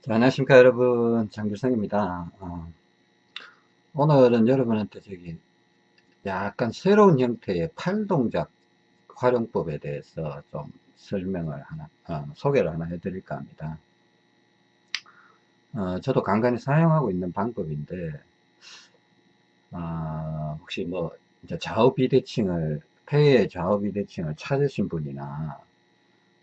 자, 안녕하십니까 여러분. 장규성입니다. 어, 오늘은 여러분한테 저기 약간 새로운 형태의 팔동작 활용법에 대해서 좀 설명을 하나 어, 소개를 하나 해드릴까 합니다. 어, 저도 간간히 사용하고 있는 방법인데 어, 혹시 뭐 이제 좌우 비대칭을 폐의 좌우 비대칭을 찾으신 분이나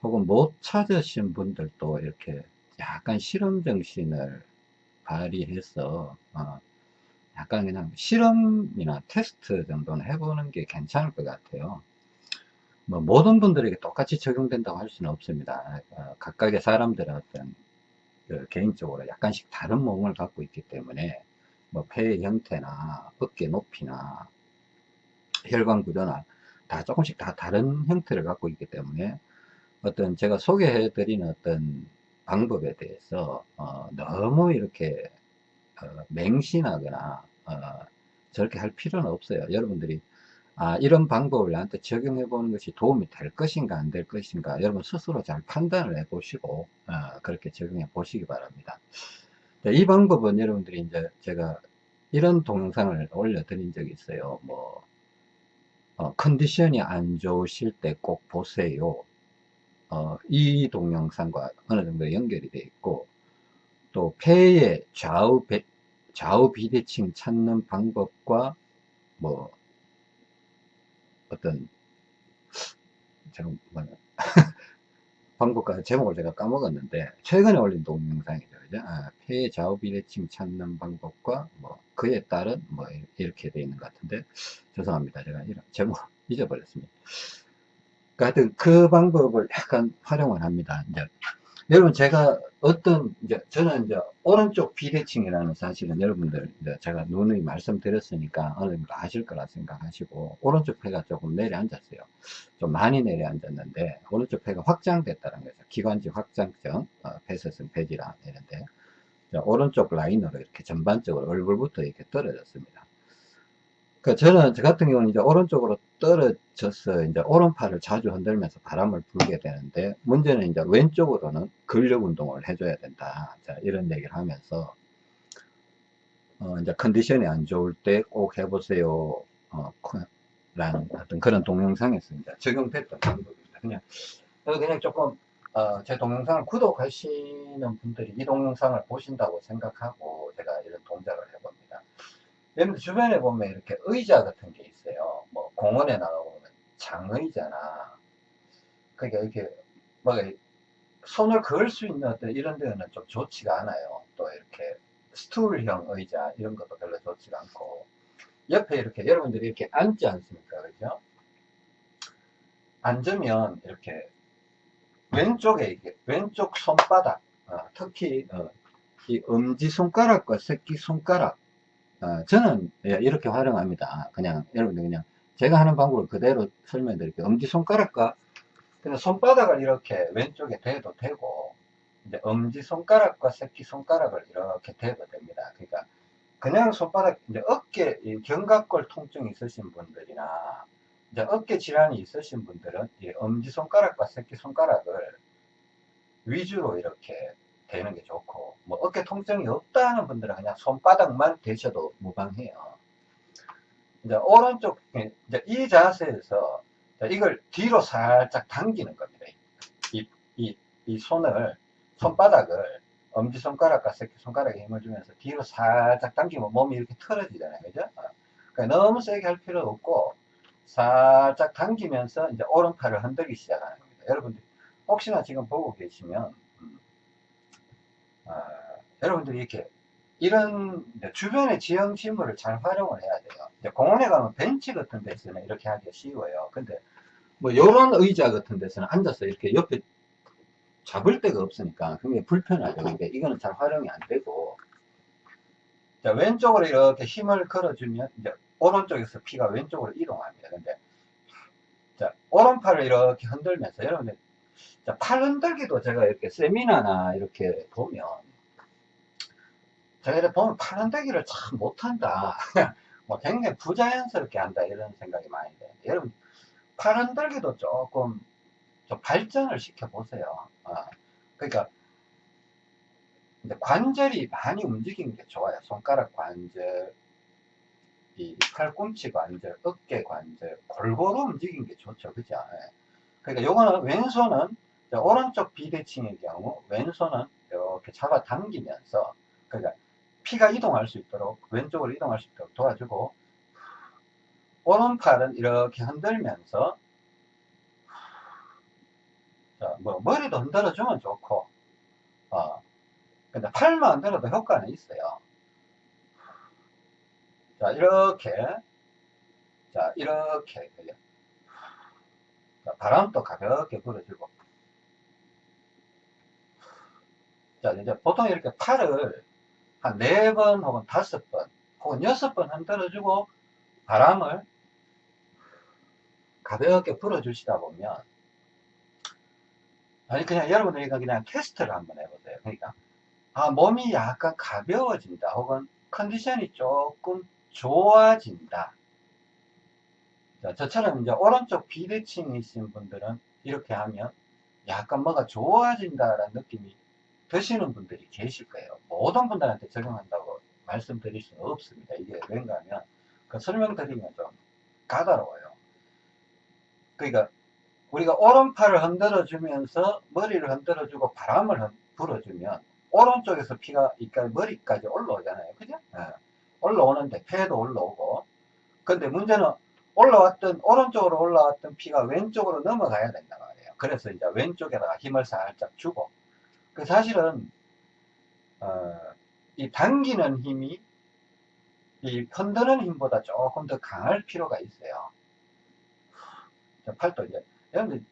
혹은 못 찾으신 분들도 이렇게 약간 실험 정신을 발휘해서 어, 약간 그냥 실험이나 테스트 정도는 해보는 게 괜찮을 것 같아요. 뭐 모든 분들에게 똑같이 적용된다고 할 수는 없습니다. 어, 각각의 사람들의 어떤 그 개인적으로 약간씩 다른 몸을 갖고 있기 때문에 뭐 폐의 형태나 어깨 높이나 혈관 구조나 다 조금씩 다 다른 형태를 갖고 있기 때문에 어떤 제가 소개해 드리는 어떤 방법에 대해서 어, 너무 이렇게 어, 맹신하거나 어, 저렇게 할 필요는 없어요. 여러분들이 아, 이런 방법을 나한테 적용해 보는 것이 도움이 될 것인가 안 될 것인가 여러분 스스로 잘 판단을 해 보시고 어, 그렇게 적용해 보시기 바랍니다. 이 방법은 여러분들이 이제 제가 이런 동영상을 올려드린 적이 있어요. 뭐 어, 컨디션이 안 좋으실 때 꼭 보세요. 어, 이 동영상과 어느 정도 연결이 되어 있고 또 폐의 좌우 배, 좌우 비대칭 찾는 방법과 뭐 어떤 뭐 방법과 제목을 제가 까먹었는데 최근에 올린 동영상이죠. 그죠? 아, 폐의 좌우 비대칭 찾는 방법과 뭐 그에 따른 뭐 이렇게 되어 있는 것 같은데 죄송합니다. 제가 이런 제목 잊어버렸습니다 하여튼 그 방법을 약간 활용을 합니다. 이제 여러분 제가 어떤 이제 저는 이제 오른쪽 비대칭이라는 사실은 여러분들 이제 제가 누누이 말씀드렸으니까 어느 정도 아실 거라 생각하시고 오른쪽 폐가 조금 내려앉았어요. 좀 많이 내려앉았는데 오른쪽 폐가 확장됐다는 거죠. 기관지 확장증, 어, 폐쇄성 폐질환 이런데 오른쪽 라인으로 이렇게 전반적으로 얼굴부터 이렇게 떨어졌습니다. 그 저는 저 같은 경우는 이제 오른쪽으로 떨어져서 이제 오른팔을 자주 흔들면서 바람을 불게 되는데 문제는 이제 왼쪽으로는 근력 운동을 해줘야 된다. 자, 이런 얘기를 하면서 어, 이제 컨디션이 안 좋을 때 꼭 해보세요. 어, 라는 어떤 그런 이제 적용됐던 방법입니다. 그냥 그냥 조금 어, 제 동영상을 구독하시는 분들이 이 동영상을 보신다고 생각하고 제가 이런 동작을 해봅니다. 여러분 주변에 보면 이렇게 의자 같은 게 있어요. 뭐 공원에 나가보면 장의자나 그러니까 이렇게 뭐 손을 그을 수 있는 어떤 이런 데는 좀 좋지가 않아요. 또 이렇게 스툴형 의자 이런 것도 별로 좋지가 않고 옆에 이렇게 여러분들이 이렇게 앉지 않습니까? 그죠? 앉으면 이렇게 왼쪽에 이게 왼쪽 손바닥 어, 특히 어, 이 엄지 손가락과 새끼 손가락 어, 저는 예, 이렇게 활용합니다. 그냥 여러분들 그냥 제가 하는 방법을 그대로 설명드릴게요. 엄지손가락과 그냥 손바닥을 이렇게 왼쪽에 대도 되고 이제 엄지손가락과 새끼손가락을 이렇게 대도 됩니다. 그러니까 그냥 손바닥 이제 어깨 견갑골 통증이 있으신 분들이나 이제 어깨 질환이 있으신 분들은 이 엄지손가락과 새끼손가락을 위주로 이렇게 되는 게 좋고 뭐 어깨 통증이 없다는 분들은 그냥 손바닥만 대셔도 무방해요. 이제 오른쪽 이제 이 자세에서 이걸 뒤로 살짝 당기는 겁니다 이, 이, 이 손을 손바닥을 엄지손가락과 새끼손가락에 힘을 주면서 뒤로 살짝 당기면 몸이 이렇게 틀어지잖아요. 그죠? 그러니까 너무 세게 할 필요 없고 살짝 당기면서 이제 오른팔을 흔들기 시작하는 겁니다. 여러분들 혹시나 지금 보고 계시면 어, 여러분들이 이렇게 이런 주변의 지형지물을 잘 활용을 해야 돼요. 공원에 가면 벤치 같은 데서는 이렇게 하기 쉬워요. 근데 뭐 이런 의자 같은 데서는 앉아서 이렇게 옆에 잡을 데가 없으니까 굉장히 불편하죠. 근데 이거는 잘 활용이 안 되고 자, 왼쪽으로 이렇게 힘을 걸어주면 이제 오른쪽에서 피가 왼쪽으로 이동합니다. 근데 자, 오른팔을 이렇게 흔들면서 여러분들 자, 팔 흔들기도 제가 이렇게 세미나나 이렇게 보면 제가 이렇게 보면 팔 흔들기를 참 못한다. 뭐 굉장히 부자연스럽게 한다 이런 생각이 많이 드는데 여러분 팔 흔들기도 조금 좀 발전을 시켜 보세요. 어. 그러니까 관절이 많이 움직이는 게 좋아요. 손가락 관절, 이 팔꿈치 관절, 어깨 관절, 골고루 움직이는 게 좋죠. 그죠? 예. 그러니까 요거는 왼손은 오른쪽 비대칭의 경우 왼손은 이렇게 잡아 당기면서 그러니까 피가 이동할 수 있도록 왼쪽으로 이동할 수 있도록 도와주고 오른팔은 이렇게 흔들면서 자, 뭐 머리도 흔들어주면 좋고 어, 근데 팔만 흔들어도 효과는 있어요 자 이렇게 자 이렇게 자, 바람도 가볍게 불어주고. 자 이제 보통 이렇게 팔을 한 네 번 혹은 다섯 번 혹은 여섯 번 흔들어주고 바람을 가볍게 불어주시다 보면 아니 그냥 여러분들이 그냥 테스트를 한번 해보세요. 그러니까 아 몸이 약간 가벼워진다 혹은 컨디션이 조금 좋아진다 자, 저처럼 이제 오른쪽 비대칭이신 분들은 이렇게 하면 약간 뭐가 좋아진다라는 느낌이 드시는 분들이 계실 거예요. 모든 분들한테 적용한다고 말씀드릴 수는 없습니다. 이게 왠가 하면 그 설명드리면 좀 까다로워요. 그러니까 우리가 오른팔을 흔들어 주면서 머리를 흔들어 주고 바람을 불어주면 오른쪽에서 피가 이까 머리까지 올라오잖아요. 그죠? 네. 올라오는데 폐도 올라오고. 근데 문제는 올라왔던 오른쪽으로 올라왔던 피가 왼쪽으로 넘어가야 된단 말이에요. 그래서 이제 왼쪽에다가 힘을 살짝 주고 그 사실은 어, 이 당기는 힘이 이 흔드는 힘보다 조금 더 강할 필요가 있어요. 팔도 이제 여러분들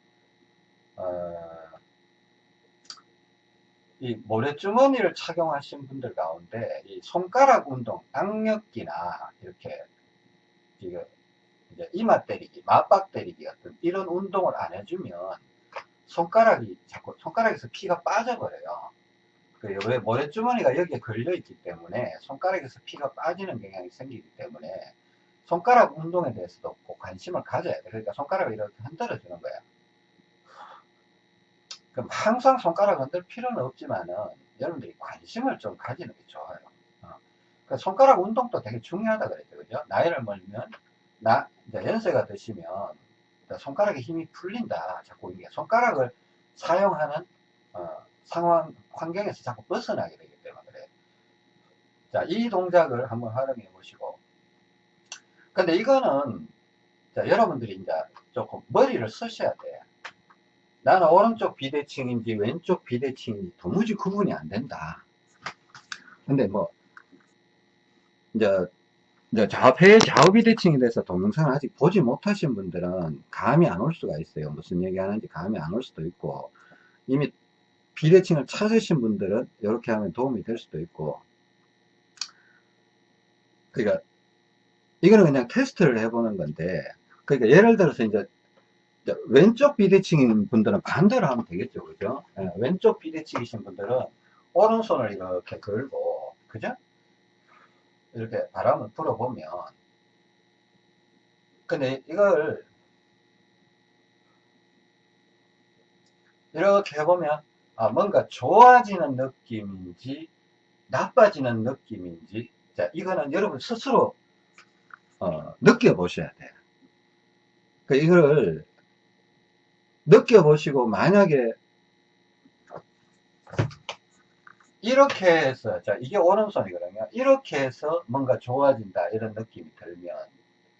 어, 이 모래주머니를 착용하신 분들 가운데 이 손가락 운동, 악력기나 이렇게 이게 이제 이마 때리기, 맞박 때리기 같은 이런 운동을 안 해주면 손가락이 자꾸 손가락에서 피가 빠져버려요. 그왜 모래주머니가 여기에 걸려 있기 때문에 손가락에서 피가 빠지는 경향이 생기기 때문에 손가락 운동에 대해서도 꼭 관심을 가져야 돼. 그러니까 손가락을 이렇게 흔들어 주는 거야. 그럼 항상 손가락 흔들 필요는 없지만은 여러분들이 관심을 좀 가지는 게 좋아요. 어. 그 손가락 운동도 되게 중요하다 그랬죠. 그죠? 나이를 먹으면, 나, 연세가 드시면 손가락에 힘이 풀린다. 자꾸 이게 손가락을 사용하는, 어, 상황, 환경에서 자꾸 벗어나게 되기 때문에 그래요. 자, 이 동작을 한번 활용해 보시고. 근데 이거는, 자, 여러분들이 이제 조금 머리를 쓰셔야 돼. 나는 오른쪽 비대칭인지 왼쪽 비대칭인지 도무지 구분이 안 된다. 근데 뭐, 이제, 이제 좌폐 좌우 비대칭에 대해서 동영상을 아직 보지 못하신 분들은 감이 안 올 수가 있어요. 무슨 얘기 하는지 감이 안 올 수도 있고, 이미 비대칭을 찾으신 분들은 이렇게 하면 도움이 될 수도 있고, 그러니까, 이거는 그냥 테스트를 해보는 건데, 그러니까 예를 들어서 이제 왼쪽 비대칭인 분들은 반대로 하면 되겠죠. 그죠? 네, 왼쪽 비대칭이신 분들은 오른손을 이렇게 걸고, 그죠? 이렇게 바람을 불어보면, 근데 이걸 이렇게 해보면, 아, 뭔가 좋아지는 느낌인지, 나빠지는 느낌인지, 자, 이거는 여러분 스스로, 어, 느껴보셔야 돼요. 그, 이거를 느껴보시고 만약에 이렇게 해서 자 이게 오른손이거든요. 이렇게 해서 뭔가 좋아진다 이런 느낌이 들면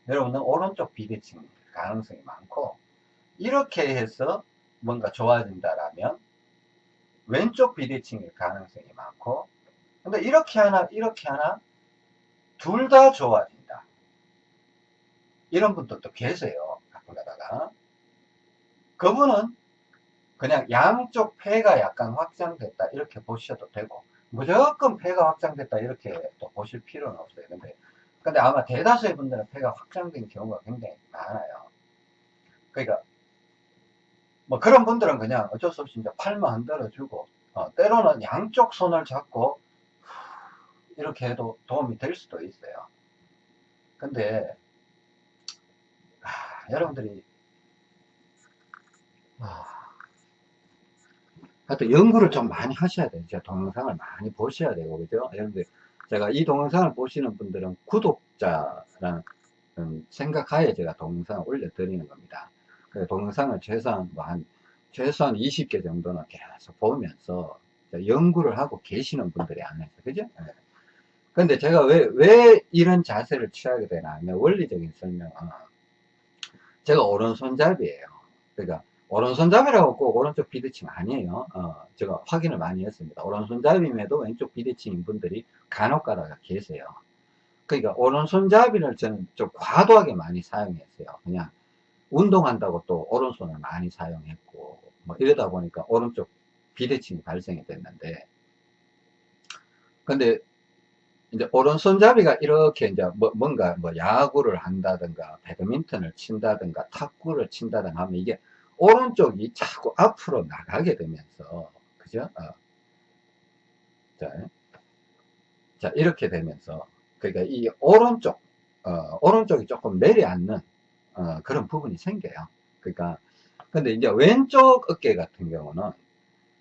여러분은 오른쪽 비대칭 가능성이 많고 이렇게 해서 뭔가 좋아진다라면 왼쪽 비대칭일 가능성이 많고 근데 이렇게 하나 이렇게 하나 둘 다 좋아진다. 이런 분들도 계세요 가끔 가다가. 그분은 그냥 양쪽 폐가 약간 확장됐다 이렇게 보셔도 되고 무조건 폐가 확장됐다 이렇게 또 보실 필요는 없어요. 근데 근데 아마 대다수의 분들은 폐가 확장된 경우가 굉장히 많아요. 그러니까 뭐 그런 분들은 그냥 어쩔 수 없이 이제 팔만 흔들어 주고 어, 때로는 양쪽 손을 잡고 이렇게 해도 도움이 될 수도 있어요. 근데 아, 여러분들이 아, 하여튼 연구를 좀 많이 하셔야 돼요. 제 동영상을 많이 보셔야 되고, 그죠? 여러분들, 제가 이 동영상을 보시는 분들은 구독자라는 생각하에 제가 동영상을 올려드리는 겁니다. 그 동영상을 최소한 뭐 한, 최소한 20개 정도는 계속 보면서 연구를 하고 계시는 분들이 안에서, 그죠? 네. 근데 제가 왜, 왜 이런 자세를 취하게 되나 하면 원리적인 설명 은 제가 오른손잡이에요. 그러니까 오른손잡이라고 꼭 오른쪽 비대칭 아니에요. 어, 제가 확인을 많이 했습니다. 오른손잡이임에도 왼쪽 비대칭인 분들이 간혹 가다가 계세요. 그러니까 오른손잡이를 저는 좀 과도하게 많이 사용했어요. 그냥 운동한다고 또 오른손을 많이 사용했고 뭐 이러다 보니까 오른쪽 비대칭이 발생이 됐는데 근데 이제 오른손잡이가 이렇게 이제 뭐, 뭔가 뭐 야구를 한다든가 배드민턴을 친다든가 탁구를 친다든가 하면 이게 오른쪽이 자꾸 앞으로 나가게 되면서 그죠? 어. 자, 자 이렇게 되면서 그러니까 이 오른쪽 어, 오른쪽이 조금 내려앉는 어, 그런 부분이 생겨요. 그러니까 근데 이제 왼쪽 어깨 같은 경우는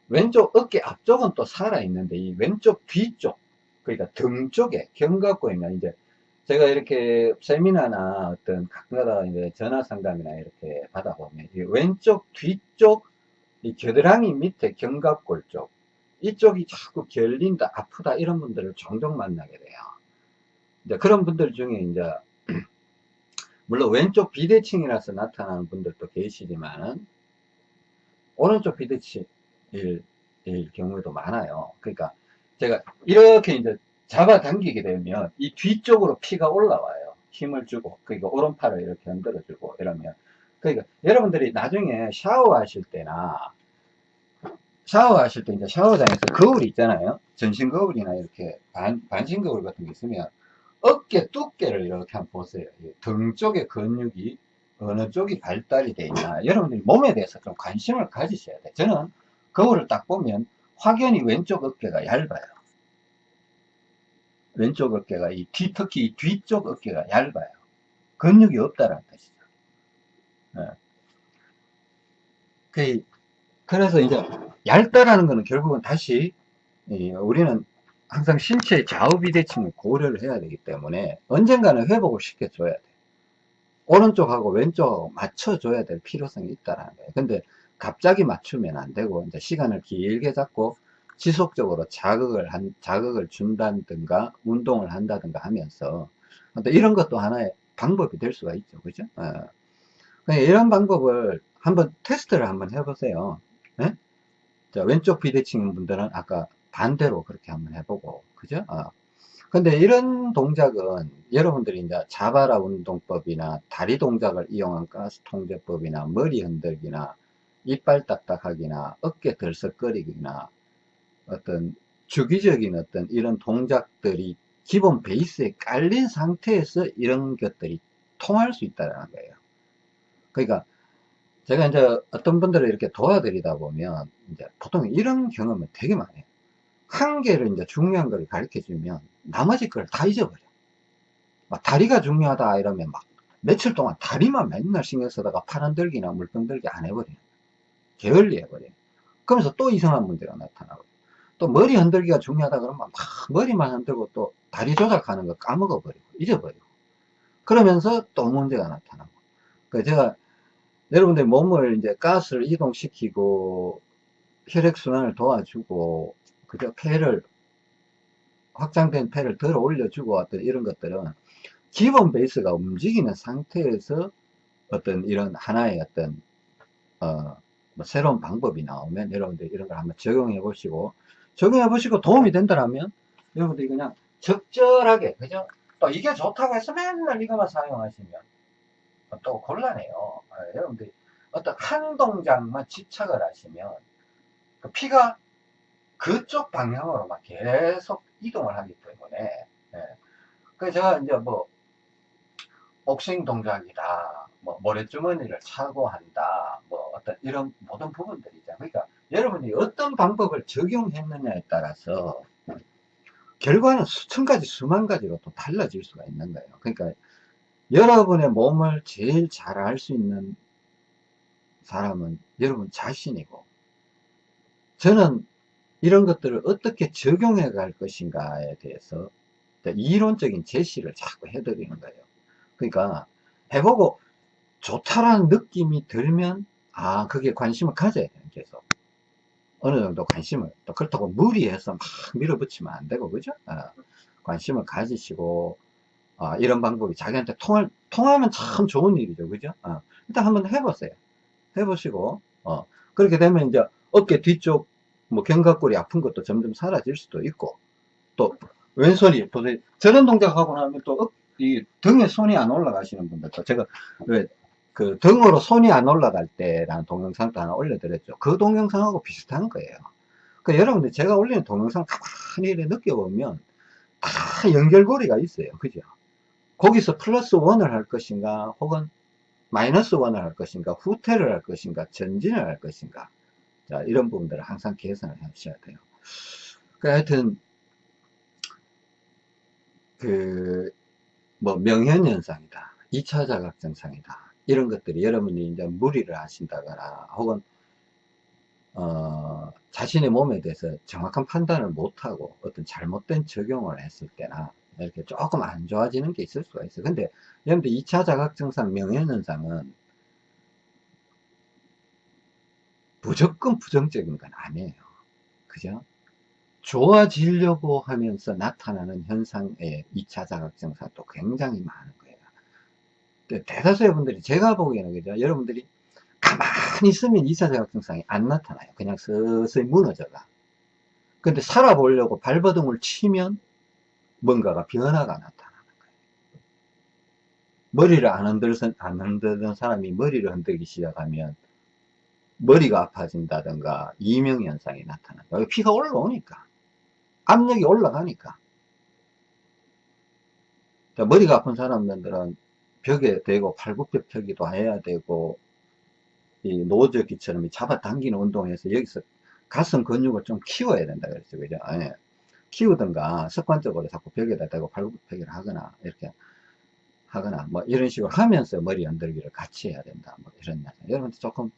왼쪽 어깨 앞쪽은 또 살아 있는데 이 왼쪽 뒤쪽 그러니까 등 쪽에 있는 이제 제가 이렇게 세미나나 어떤 가끔가다 이제 전화 상담이나 이렇게 받아보면 왼쪽 뒤쪽 이 겨드랑이 밑에 견갑골 쪽 이쪽이 자꾸 결린다 아프다 이런 분들을 종종 만나게 돼요. 이제 그런 분들 중에 이제 물론 왼쪽 비대칭이라서 나타나는 분들도 계시지만은 오른쪽 비대칭일 경우도 많아요. 그러니까 제가 이렇게 이제 잡아당기게 되면 이 뒤쪽으로 피가 올라와요. 힘을 주고, 그러니까 오른팔을 이렇게 흔들어주고 이러면. 그러니까 여러분들이 나중에 샤워하실 때나 샤워하실 때 이제 샤워장에서 거울이 있잖아요. 전신 거울이나 이렇게 반, 반신 거울 같은 게 있으면 어깨 두께를 이렇게 한번 보세요. 등 쪽의 근육이 어느 쪽이 발달이 돼 있나. 여러분들이 몸에 대해서 좀 관심을 가지셔야 돼요. 저는 거울을 딱 보면 확연히 왼쪽 어깨가 얇아요. 왼쪽 어깨가 이 뒤, 특히 이 뒤쪽 어깨가 얇아요. 근육이 없다는 뜻이죠. 네. 그, 그래서 이제 얇다라는 것은 결국은 다시 우리는 항상 신체 좌우 비대칭을 고려를 해야 되기 때문에 언젠가는 회복을 시켜줘야 돼. 오른쪽하고 왼쪽 맞춰줘야 될 필요성이 있다라는 거예요. 근데 갑자기 맞추면 안 되고 이제 시간을 길게 잡고 지속적으로 자극을 한 자극을 준다든가 운동을 한다든가 하면서 이런 것도 하나의 방법이 될 수가 있죠 그죠 어. 이런 방법을 한번 테스트를 한번 해보세요 네? 자, 왼쪽 비대칭 분들은 아까 반대로 그렇게 한번 해보고 그죠 어. 근데 이런 동작은 여러분들이 이제 자바라 운동법이나 다리 동작을 이용한 가스 통제법이나 머리 흔들기나 이빨 딱딱하기나 어깨 들썩거리기나 어떤 주기적인 어떤 이런 동작들이 기본 베이스에 깔린 상태에서 이런 것들이 통할 수 있다는 거예요. 그러니까 제가 이제 어떤 분들을 이렇게 도와드리다 보면 이제 보통 이런 경험은 되게 많아요. 한 개를 이제 중요한 걸 가르쳐 주면 나머지 걸 다 잊어버려. 막 다리가 중요하다 이러면 막 며칠 동안 다리만 맨날 신경 쓰다가 팔 흔들기나 물병 들기 안 해버려요. 게을리 해버려요. 그러면서 또 이상한 문제가 나타나고 또 머리 흔들기가 중요하다 그러면 막 머리만 흔들고 또 다리 조작하는 거 까먹어 버리고 잊어버리고. 그러면서 또 문제가 나타나고. 그 제가 여러분들 몸을 이제 가스를 이동시키고 혈액순환을 도와주고 그저 폐를 확장된 폐를 들어 올려주고 어떤 이런 것들은 기본 베이스가 움직이는 상태에서 어떤 이런 하나의 어떤 어, 뭐 새로운 방법이 나오면 여러분들 이런 걸 한번 적용해 보시고 적용해 보시고 도움이 된다면 여러분들이 그냥 적절하게 그죠? 또 이게 좋다고 해서 맨날 이거만 사용하시면 또 곤란해요. 아, 여러분들이 어떤 한 동작만 집착을 하시면 그 피가 그쪽 방향으로 막 계속 이동을 하기 때문에 예. 그래서 제가 이제 뭐 복싱 동작이다 뭐 모래주머니를 차고 한다 뭐 어떤 이런 모든 부분들이죠. 그러니까 여러분이 어떤 방법을 적용했느냐에 따라서 결과는 수천 가지 수만 가지로 또 달라질 수가 있는 거예요 그러니까 여러분의 몸을 제일 잘 알 수 있는 사람은 여러분 자신이고 저는 이런 것들을 어떻게 적용해 갈 것인가에 대해서 이론적인 제시를 자꾸 해드리는 거예요. 그러니까 해보고 좋다라는 느낌이 들면 아 그게 관심을 가져야 되는 계속 어느 정도 관심을 또 그렇다고 무리해서 막 밀어붙이면 안 되고 그죠? 아, 관심을 가지시고 아, 이런 방법이 자기한테 통할, 통하면 참 좋은 일이죠 그죠? 아, 일단 한번 해보세요 해보시고 어, 그렇게 되면 이제 어깨 뒤쪽 뭐 견갑골이 아픈 것도 점점 사라질 수도 있고 또 왼손이 도저히 저런 동작하고 나면 또 이 등에 손이 안 올라가시는 분들 도 제가 왜 그 등으로 손이 안 올라갈 때라는 동영상도 하나 올려드렸죠. 그 동영상하고 비슷한 거예요. 그 여러분들 제가 올리는 동영상 가만히 느껴보면 다 연결고리가 있어요. 그죠? 거기서 플러스 원을 할 것인가 혹은 마이너스 원을 할 것인가 후퇴를 할 것인가 전진을 할 것인가 자 이런 부분들을 항상 계산을 하셔야 돼요. 그 하여튼 그 뭐 명현현상이다 2차 자각증상이다 이런 것들이 여러분이 이제 무리를 하신다거나 혹은 어, 자신의 몸에 대해서 정확한 판단을 못하고 어떤 잘못된 적용을 했을 때나 이렇게 조금 안 좋아지는 게 있을 수가 있어요. 근데 여러분들 2차 자각증상 명현현상은 무조건 부정적인 건 아니에요. 그죠? 좋아지려고 하면서 나타나는 현상의 2차 자각증상도 굉장히 많은. 대다수의 분들이 제가 보기에는 그죠? 여러분들이 가만히 있으면 2차 자각증상이 안 나타나요. 그냥 서서히 무너져가. 근데 살아보려고 발버둥을 치면 뭔가가 변화가 나타나는 거예요. 머리를 안 흔들던, 안 흔들던 사람이 머리를 흔들기 시작하면 머리가 아파진다든가 이명현상이 나타나요. 피가 올라오니까. 압력이 올라가니까. 머리가 아픈 사람들은 벽에 대고 팔굽혀 펴기도 해야 되고 이 노저기처럼 잡아당기는 운동에서 여기서 가슴 근육을 좀 키워야 된다 그랬죠. 그죠? 예. 키우든가 습관적으로 자꾸 벽에다 대고 팔굽혀 펴기를 하거나 이렇게 하거나 뭐 이런 식으로 하면서 머리 흔들기를 같이 해야 된다. 뭐 이런 여러분들 조금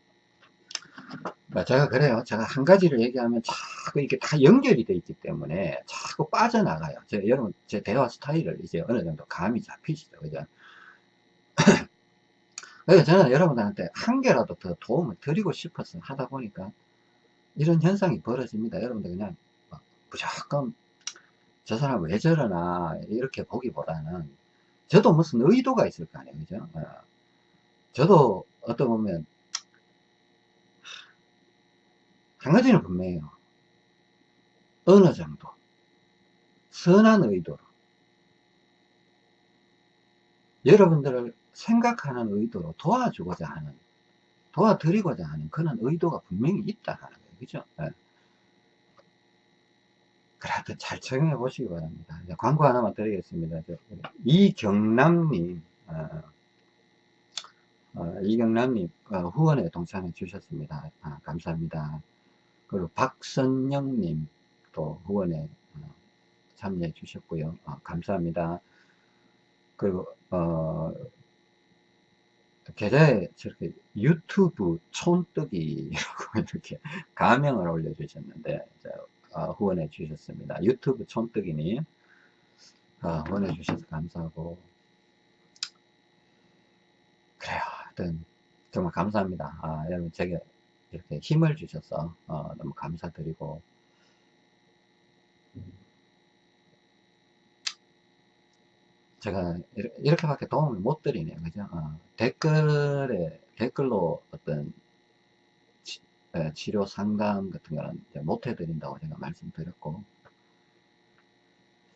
뭐 제가 그래요. 제가 한 가지를 얘기하면 자꾸 이게 다 연결이 돼 있기 때문에 자꾸 빠져나가요. 제 여러분 제 대화 스타일을 이제 어느 정도 감이 잡히시죠. 그죠 그래서 저는 여러분들한테 한 개라도 더 도움을 드리고 싶어서 하다 보니까 이런 현상이 벌어집니다. 여러분들 그냥 무조건 저 사람 왜 저러나 이렇게 보기보다는 저도 무슨 의도가 있을 거 아니에요. 그죠? 어. 저도 어떤 보면 한 가지는 분명해요. 어느 정도 선한 의도로 여러분들을 생각하는 의도로 도와주고자 하는 도와드리고자 하는 그런 의도가 분명히 있다는 거예요 그죠 네. 그래도 잘 적용해 보시기 바랍니다. 광고 하나만 드리겠습니다. 이경남님, 어, 어, 이경남님 어, 후원에 동참해 주셨습니다. 아, 감사합니다. 그리고 박선영님 또 후원에 어, 참여해 주셨고요. 어, 감사합니다. 그리고 어, 계좌에 저렇게 유튜브 촌뜨기라고 이렇게 가명을 올려주셨는데 어, 후원해 주셨습니다. 유튜브 촌뜨기님 어, 후원해 주셔서 감사하고 그래요. 하여튼 정말 감사합니다. 아, 여러분 제게 이렇게 힘을 주셔서 어, 너무 감사드리고 제가 이렇게밖에 도움을 못 드리네요. 그죠? 어, 댓글에 댓글로 어떤 예, 치료 상담 같은 거는 못 해드린다고 제가 말씀드렸고.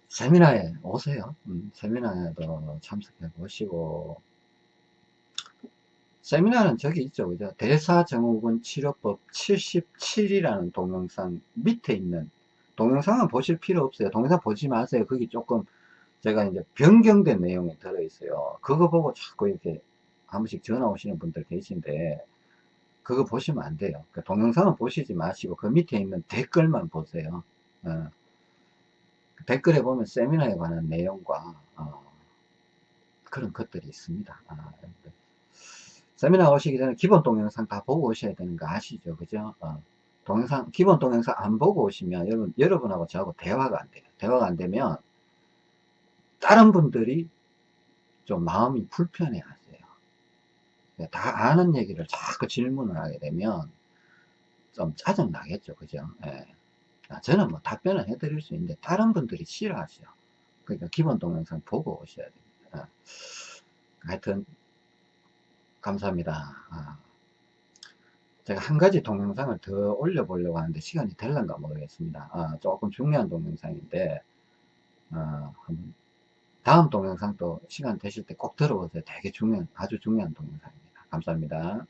세미나에 오세요. 음, 세미나에도 참석해 보시고. 세미나는 저기 있죠. 그죠? 대사증후군 치료법 77이라는 동영상 밑에 있는. 동영상은 보실 필요 없어요. 동영상 보지 마세요. 거기 조금 제가 이제 변경된 내용이 들어있어요 그거 보고 자꾸 이렇게 한 번씩 전화 오시는 분들 계신데 그거 보시면 안 돼요. 그 동영상은 보시지 마시고 그 밑에 있는 댓글만 보세요. 어. 댓글에 보면 세미나에 관한 내용과 어, 그런 것들이 있습니다. 아, 세미나 오시기 전에 기본 동영상 다 보고 오셔야 되는 거 아시죠? 그죠? 어, 동영상, 기본 동영상 안 보고 오시면 여러분, 여러분하고 저하고 대화가 안 돼요. 대화가 안 되면 다른 분들이 좀 마음이 불편해 하세요. 다 아는 얘기를 자꾸 질문을 하게 되면 좀 짜증 나겠죠. 그죠? 예. 아, 저는 뭐 답변을 해드릴 수 있는데 다른 분들이 싫어하죠. 그러니까 기본 동영상 보고 오셔야 됩니다. 하여튼 감사합니다. 아, 제가 한 가지 동영상을 더 올려보려고 하는데 시간이 될란가 모르겠습니다. 아, 조금 중요한 동영상인데 아, 다음 동영상도 시간 되실 때 꼭 들어보세요. 되게 중요한, 아주 중요한 동영상입니다. 감사합니다.